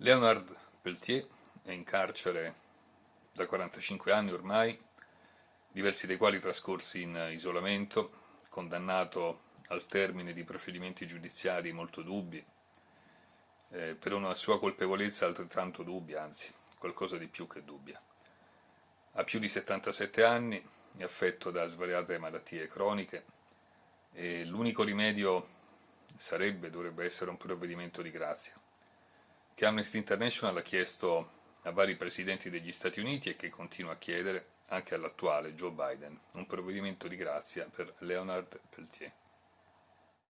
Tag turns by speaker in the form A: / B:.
A: Leonard Peltier è in carcere da 45 anni ormai, diversi dei quali trascorsi in isolamento, condannato al termine di procedimenti giudiziari molto dubbi, eh, per una sua colpevolezza altrettanto dubbia, anzi, qualcosa di più che dubbia. Ha più di 77 anni, è affetto da svariate malattie croniche e l'unico rimedio sarebbe, dovrebbe essere un provvedimento di grazia che Amnesty International ha chiesto a vari presidenti degli Stati Uniti e che continua a chiedere anche all'attuale Joe Biden, un provvedimento di grazia per Leonard Peltier.